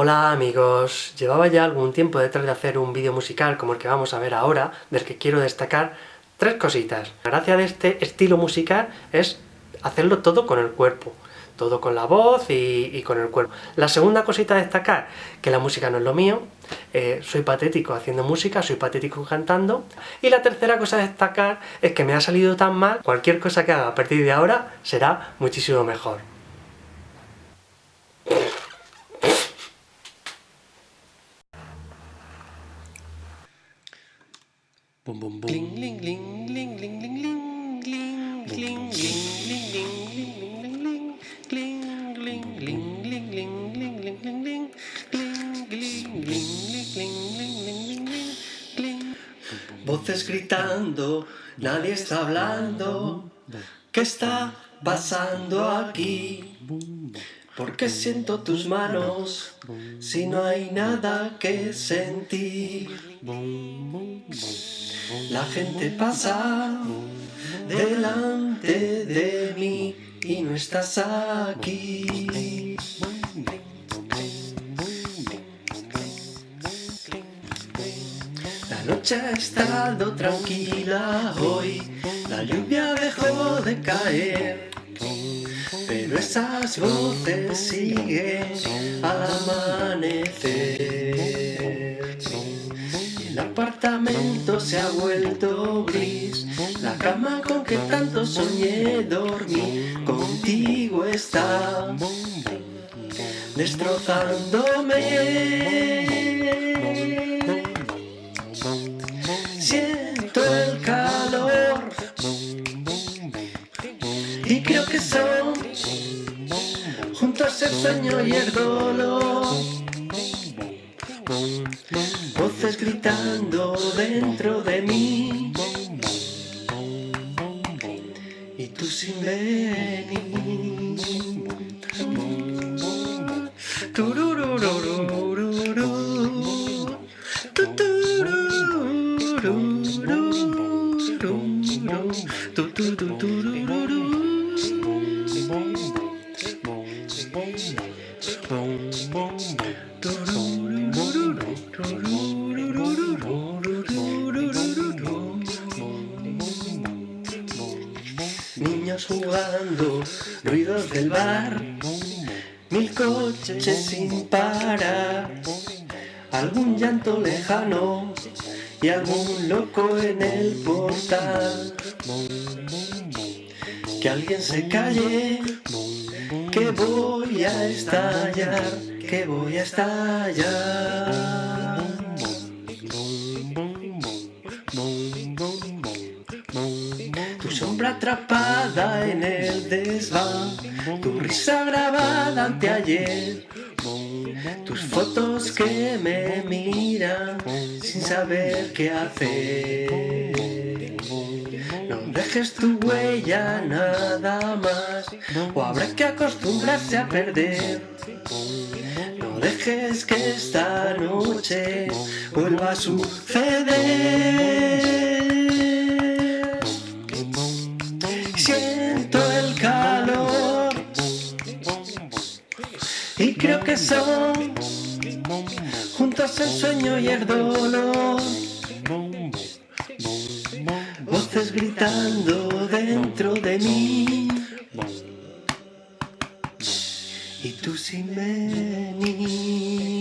Hola amigos, llevaba ya algún tiempo detrás de hacer un vídeo musical como el que vamos a ver ahora, del que quiero destacar tres cositas. La gracia de este estilo musical es hacerlo todo con el cuerpo, todo con la voz y, con el cuerpo. La segunda cosita a destacar, que la música no es lo mío, eh, soy patético haciendo música, soy patético cantando, y la tercera cosa a destacar es que me ha salido tan mal, cualquier cosa que haga a partir de ahora será muchísimo mejor. Voces gritando, nadie está hablando. ¿Qué está pasando aquí? Porque siento tus manos si no hay nada que sentir? La gente pasa delante de mí y no estás aquí. La noche ha estado tranquila hoy, la lluvia dejó de caer, pero esas voces siguen al amanecer. El apartamento se ha vuelto gris, la cama con que tanto soñé dormir, contigo está destrozándome. Siento el calor y creo que son juntos el sueño y el dolor. Voces gritando dentro de mí. Y tú sin venir jugando, ruidos del bar, mil coches sin parar, algún llanto lejano y algún loco en el portal. Que alguien se calle, que voy a estallar, que voy a estallar. Atrapada en el desván, tu risa grabada anteayer, tus fotos que me miran sin saber qué hacer. No dejes tu huella nada más, o habrá que acostumbrarse a perder. No dejes que esta noche vuelva a suceder. Siento el calor y creo que son juntos el sueño y el dolor. Voces gritando dentro de mí y tú sin venir.